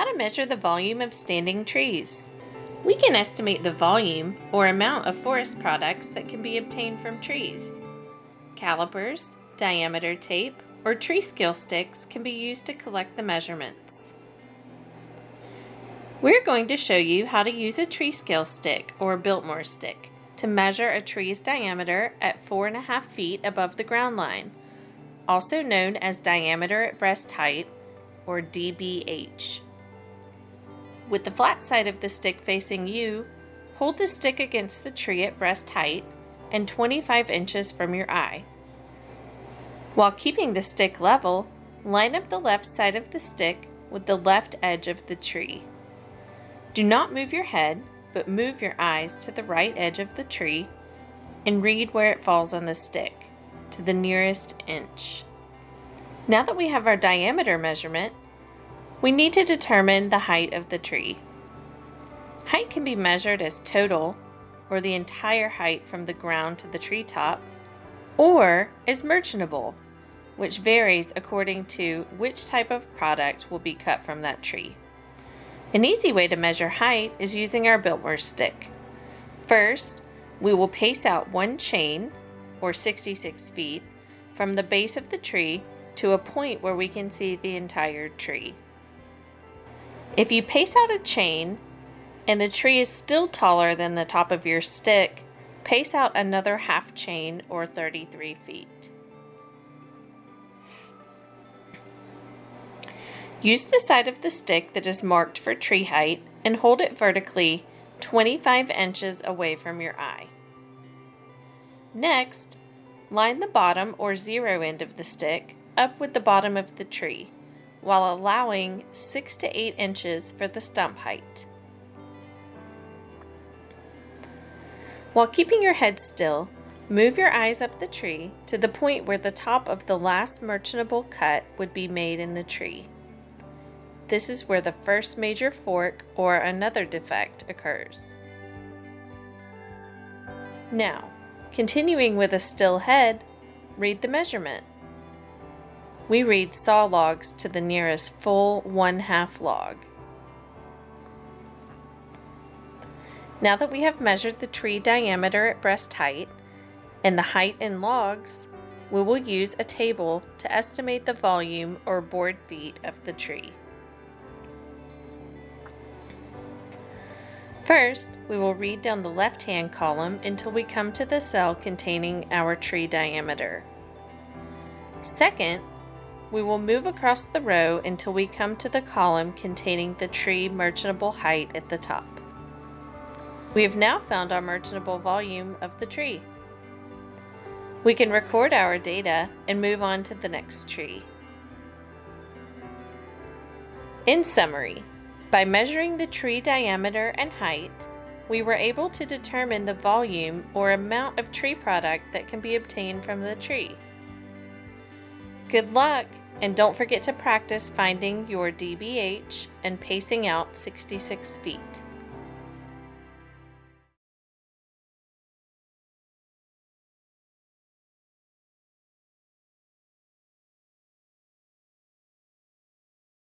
how to measure the volume of standing trees. We can estimate the volume or amount of forest products that can be obtained from trees. Calipers, diameter tape, or tree scale sticks can be used to collect the measurements. We're going to show you how to use a tree scale stick or Biltmore stick to measure a tree's diameter at 4.5 feet above the ground line, also known as diameter at breast height or DBH. With the flat side of the stick facing you, hold the stick against the tree at breast height and 25 inches from your eye. While keeping the stick level, line up the left side of the stick with the left edge of the tree. Do not move your head, but move your eyes to the right edge of the tree and read where it falls on the stick, to the nearest inch. Now that we have our diameter measurement, we need to determine the height of the tree. Height can be measured as total, or the entire height from the ground to the treetop, or as merchantable, which varies according to which type of product will be cut from that tree. An easy way to measure height is using our Biltmore stick. First, we will pace out one chain, or 66 feet, from the base of the tree to a point where we can see the entire tree. If you pace out a chain and the tree is still taller than the top of your stick, pace out another half chain or 33 feet. Use the side of the stick that is marked for tree height and hold it vertically 25 inches away from your eye. Next, line the bottom or zero end of the stick up with the bottom of the tree while allowing 6 to 8 inches for the stump height. While keeping your head still, move your eyes up the tree to the point where the top of the last merchantable cut would be made in the tree. This is where the first major fork or another defect occurs. Now, continuing with a still head, read the measurement we read saw logs to the nearest full one-half log. Now that we have measured the tree diameter at breast height and the height in logs, we will use a table to estimate the volume or board feet of the tree. First, we will read down the left-hand column until we come to the cell containing our tree diameter. Second, we will move across the row until we come to the column containing the tree merchantable height at the top. We have now found our merchantable volume of the tree. We can record our data and move on to the next tree. In summary, by measuring the tree diameter and height, we were able to determine the volume or amount of tree product that can be obtained from the tree. Good luck, and don't forget to practice finding your DBH and pacing out 66 feet.